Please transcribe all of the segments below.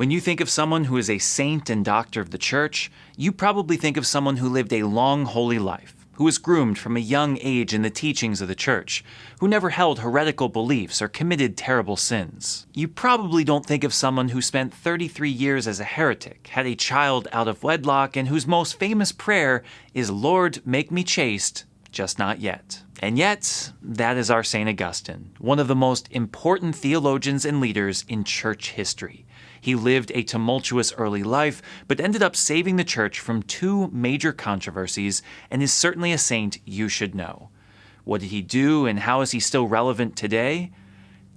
When you think of someone who is a saint and doctor of the church, you probably think of someone who lived a long, holy life, who was groomed from a young age in the teachings of the church, who never held heretical beliefs or committed terrible sins. You probably don't think of someone who spent 33 years as a heretic, had a child out of wedlock, and whose most famous prayer is, Lord, make me chaste, just not yet. And yet, that is our St. Augustine, one of the most important theologians and leaders in church history. He lived a tumultuous early life, but ended up saving the church from two major controversies and is certainly a saint you should know. What did he do and how is he still relevant today?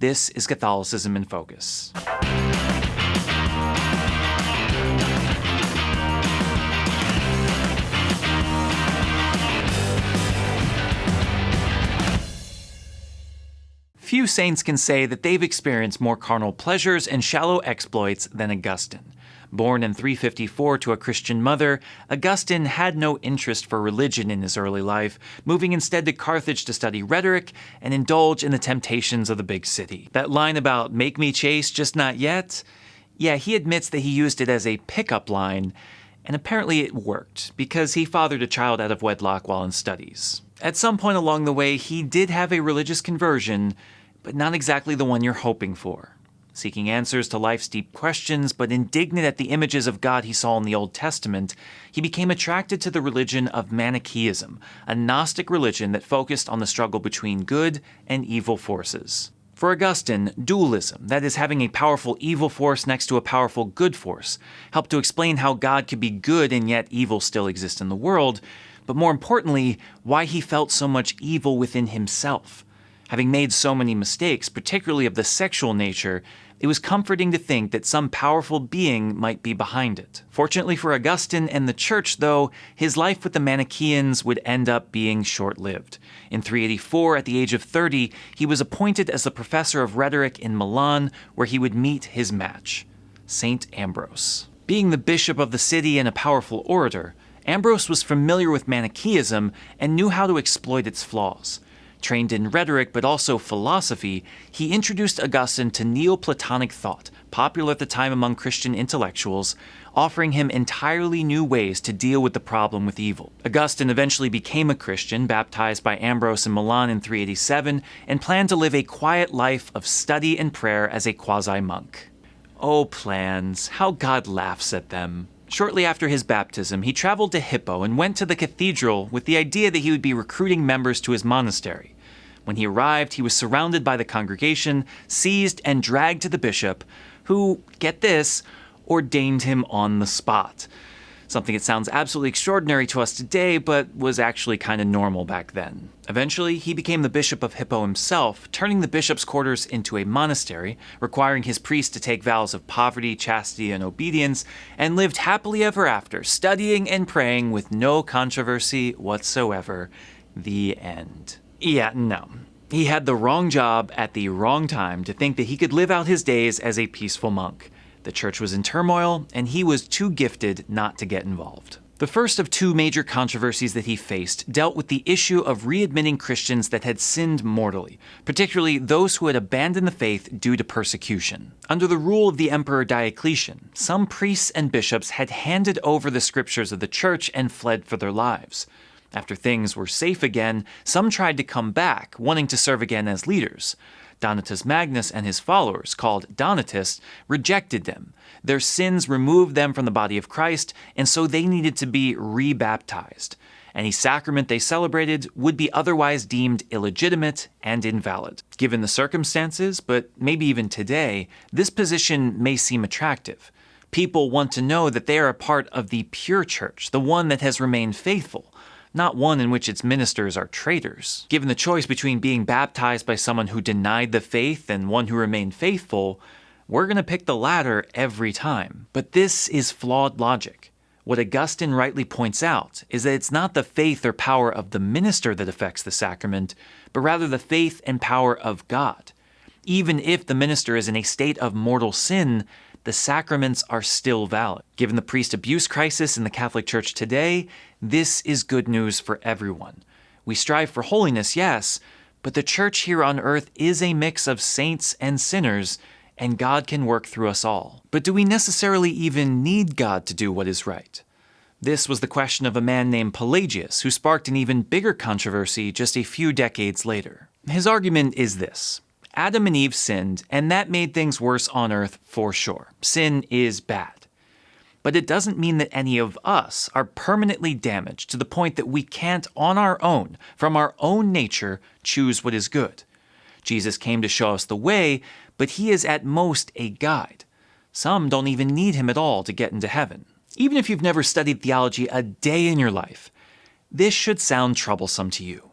This is Catholicism in Focus. Few saints can say that they've experienced more carnal pleasures and shallow exploits than Augustine. Born in 354 to a Christian mother, Augustine had no interest for religion in his early life, moving instead to Carthage to study rhetoric and indulge in the temptations of the big city. That line about, make me chase, just not yet? Yeah, he admits that he used it as a pickup line, and apparently it worked, because he fathered a child out of wedlock while in studies. At some point along the way, he did have a religious conversion, but not exactly the one you're hoping for. Seeking answers to life's deep questions, but indignant at the images of God he saw in the Old Testament, he became attracted to the religion of Manichaeism, a Gnostic religion that focused on the struggle between good and evil forces. For Augustine, dualism, that is, having a powerful evil force next to a powerful good force, helped to explain how God could be good and yet evil still exist in the world, but more importantly, why he felt so much evil within himself. Having made so many mistakes, particularly of the sexual nature, it was comforting to think that some powerful being might be behind it. Fortunately for Augustine and the Church, though, his life with the Manichaeans would end up being short lived. In 384, at the age of 30, he was appointed as the professor of rhetoric in Milan, where he would meet his match, St. Ambrose. Being the bishop of the city and a powerful orator, Ambrose was familiar with Manichaeism and knew how to exploit its flaws. Trained in rhetoric but also philosophy, he introduced Augustine to Neoplatonic thought, popular at the time among Christian intellectuals, offering him entirely new ways to deal with the problem with evil. Augustine eventually became a Christian, baptized by Ambrose in Milan in 387, and planned to live a quiet life of study and prayer as a quasi monk. Oh, plans, how God laughs at them. Shortly after his baptism, he traveled to Hippo and went to the cathedral with the idea that he would be recruiting members to his monastery. When he arrived, he was surrounded by the congregation, seized, and dragged to the bishop, who, get this, ordained him on the spot. Something that sounds absolutely extraordinary to us today, but was actually kind of normal back then. Eventually, he became the bishop of Hippo himself, turning the bishop's quarters into a monastery, requiring his priests to take vows of poverty, chastity, and obedience, and lived happily ever after, studying and praying with no controversy whatsoever. The end. Yeah, no. He had the wrong job at the wrong time to think that he could live out his days as a peaceful monk. The church was in turmoil, and he was too gifted not to get involved. The first of two major controversies that he faced dealt with the issue of readmitting Christians that had sinned mortally, particularly those who had abandoned the faith due to persecution. Under the rule of the Emperor Diocletian, some priests and bishops had handed over the scriptures of the church and fled for their lives. After things were safe again, some tried to come back, wanting to serve again as leaders. Donatus Magnus and his followers, called Donatists, rejected them. Their sins removed them from the body of Christ, and so they needed to be rebaptized. Any sacrament they celebrated would be otherwise deemed illegitimate and invalid. Given the circumstances, but maybe even today, this position may seem attractive. People want to know that they are a part of the pure church, the one that has remained faithful not one in which its ministers are traitors. Given the choice between being baptized by someone who denied the faith and one who remained faithful, we're going to pick the latter every time. But this is flawed logic. What Augustine rightly points out is that it's not the faith or power of the minister that affects the sacrament, but rather the faith and power of God. Even if the minister is in a state of mortal sin, the sacraments are still valid. Given the priest abuse crisis in the Catholic Church today, this is good news for everyone. We strive for holiness, yes, but the church here on earth is a mix of saints and sinners, and God can work through us all. But do we necessarily even need God to do what is right? This was the question of a man named Pelagius, who sparked an even bigger controversy just a few decades later. His argument is this Adam and Eve sinned, and that made things worse on earth for sure. Sin is bad. But it doesn't mean that any of us are permanently damaged to the point that we can't, on our own, from our own nature, choose what is good. Jesus came to show us the way, but he is at most a guide. Some don't even need him at all to get into heaven. Even if you've never studied theology a day in your life, this should sound troublesome to you.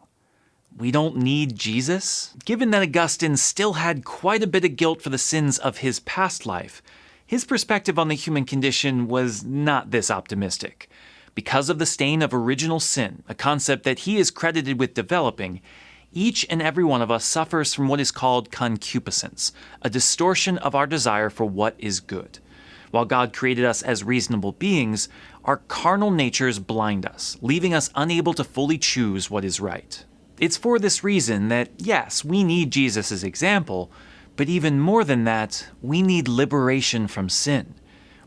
We don't need Jesus? Given that Augustine still had quite a bit of guilt for the sins of his past life, his perspective on the human condition was not this optimistic. Because of the stain of original sin, a concept that he is credited with developing, each and every one of us suffers from what is called concupiscence, a distortion of our desire for what is good. While God created us as reasonable beings, our carnal natures blind us, leaving us unable to fully choose what is right. It's for this reason that, yes, we need Jesus' example, but even more than that, we need liberation from sin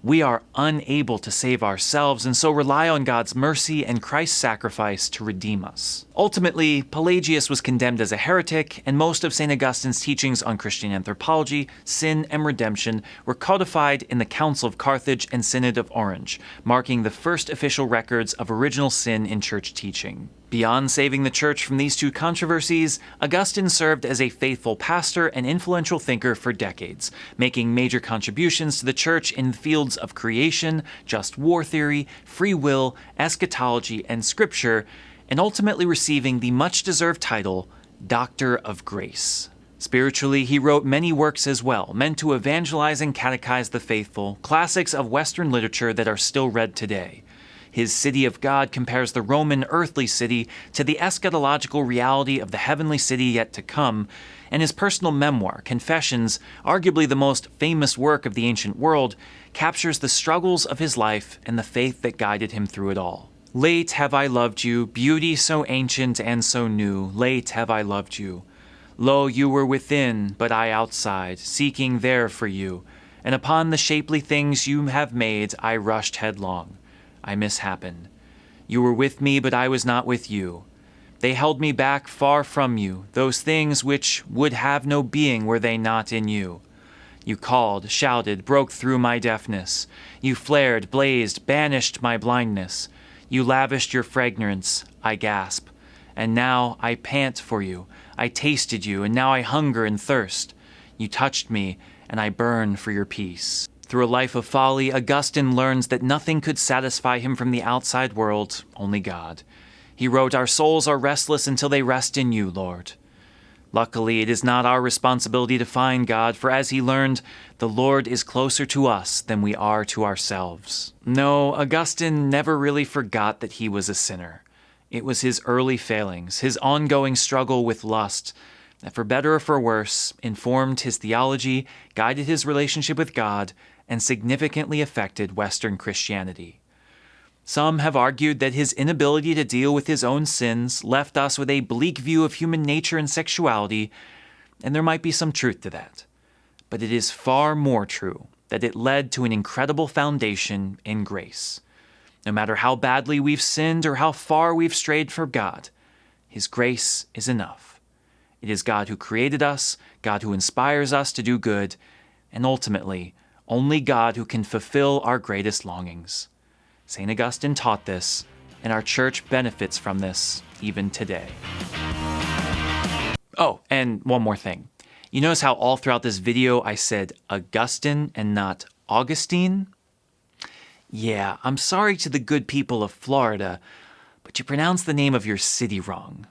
we are unable to save ourselves and so rely on God's mercy and Christ's sacrifice to redeem us. Ultimately, Pelagius was condemned as a heretic, and most of St. Augustine's teachings on Christian anthropology, sin, and redemption were codified in the Council of Carthage and Synod of Orange, marking the first official records of original sin in church teaching. Beyond saving the church from these two controversies, Augustine served as a faithful pastor and influential thinker for decades, making major contributions to the church in the fields of creation, just war theory, free will, eschatology, and scripture, and ultimately receiving the much deserved title Doctor of Grace. Spiritually, he wrote many works as well, meant to evangelize and catechize the faithful, classics of Western literature that are still read today. His city of God compares the Roman earthly city to the eschatological reality of the heavenly city yet to come, and his personal memoir, Confessions, arguably the most famous work of the ancient world, captures the struggles of his life and the faith that guided him through it all. Late have I loved you, beauty so ancient and so new, late have I loved you. Lo, you were within, but I outside, seeking there for you, and upon the shapely things you have made I rushed headlong. I mishappened. You were with me, but I was not with you. They held me back far from you, those things which would have no being were they not in you. You called, shouted, broke through my deafness. You flared, blazed, banished my blindness. You lavished your fragrance, I gasp. And now I pant for you. I tasted you, and now I hunger and thirst. You touched me, and I burn for your peace. Through a life of folly, Augustine learns that nothing could satisfy him from the outside world, only God. He wrote, Our souls are restless until they rest in you, Lord. Luckily, it is not our responsibility to find God, for as he learned, the Lord is closer to us than we are to ourselves. No, Augustine never really forgot that he was a sinner. It was his early failings, his ongoing struggle with lust, that for better or for worse informed his theology, guided his relationship with God, and significantly affected Western Christianity. Some have argued that his inability to deal with his own sins left us with a bleak view of human nature and sexuality, and there might be some truth to that. But it is far more true that it led to an incredible foundation in grace. No matter how badly we've sinned or how far we've strayed from God, His grace is enough. It is God who created us, God who inspires us to do good, and ultimately, only God who can fulfill our greatest longings. St. Augustine taught this, and our church benefits from this even today. Oh, and one more thing. You notice how all throughout this video I said Augustine and not Augustine? Yeah, I'm sorry to the good people of Florida, but you pronounce the name of your city wrong.